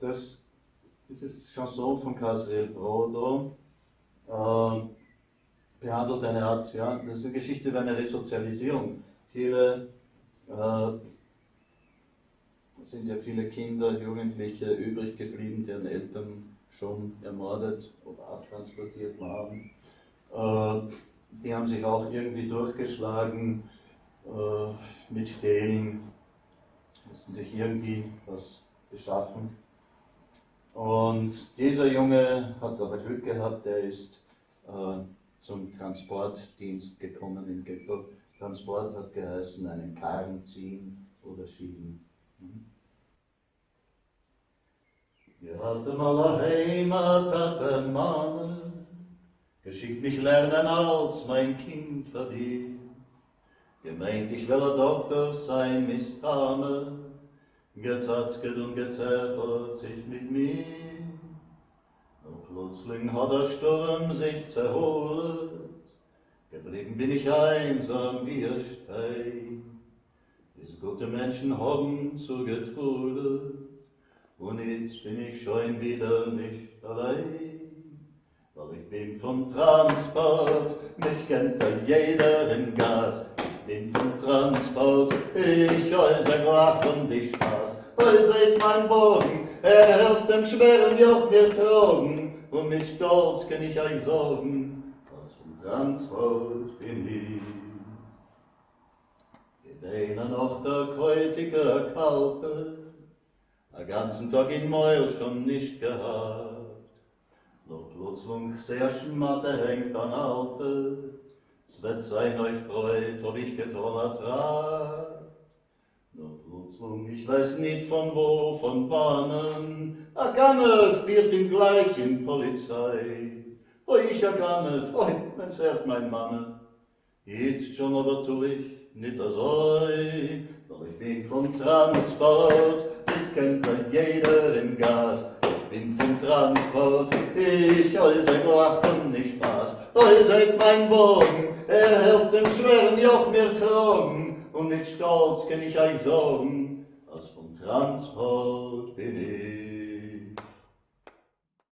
das, dieses Chanson von Casriel Brodo äh, behandelt eine Art, ja, das ist eine Geschichte über eine Resozialisierung. Viele äh, sind ja viele Kinder, Jugendliche übrig geblieben, deren Eltern schon ermordet oder abtransportiert waren. Äh, die haben sich auch irgendwie durchgeschlagen äh, mit Stehlen, mussten sich irgendwie was beschaffen. Und dieser Junge hat aber Glück gehabt, der ist äh, zum Transportdienst gekommen im Ghetto. Transport hat geheißen, einen Karren ziehen oder schieben. Hm? Wir hatten mal Heimat, hatten Mama, geschickt mich lernen als mein Kind verdient. Gemeint, ich will ein Doktor sein, Mistame, gezatzket und gezerrt sich mit mir. Und plötzlich hat der Sturm sich zerholt, geblieben bin ich einsam wie ein Stein. Diese gute Menschen haben zugetrudelt, und jetzt bin ich schon wieder nicht allein. Weil ich bin vom Transport, mich kennt da jeder in Gas. Ich bin vom Transport, ich äußere Glach und die Spaß. Weil seht mein Bogen, er auf dem schweren Joch mir tragen. Und mit Stolz kann ich euch sorgen, was vom Transport bin ich. Gedeinen noch der kreutige Kalte, a ganzen Tag in Meul schon nicht gehabt. Doch plötzlich sehr schmatte hängt an Alte, es wird sein euch freut, ob ich getan ertrag. Doch plötzlich, ich weiß nicht von wo, von Bahnen, a Ganne wird ihm gleich in Polizei. O ich a Ganne, oi, wenn's hört mein Mann, jetzt schon aber tu ich nicht so, weil ich bin vom Transport, kennt man jeder im Gas. Ich bin vom Transport, ich äußere Glach und nicht Spaß. Euch seid mein Bogen, er hilft dem schweren Joch mir tragen. Und mit Stolz kann ich euch sorgen,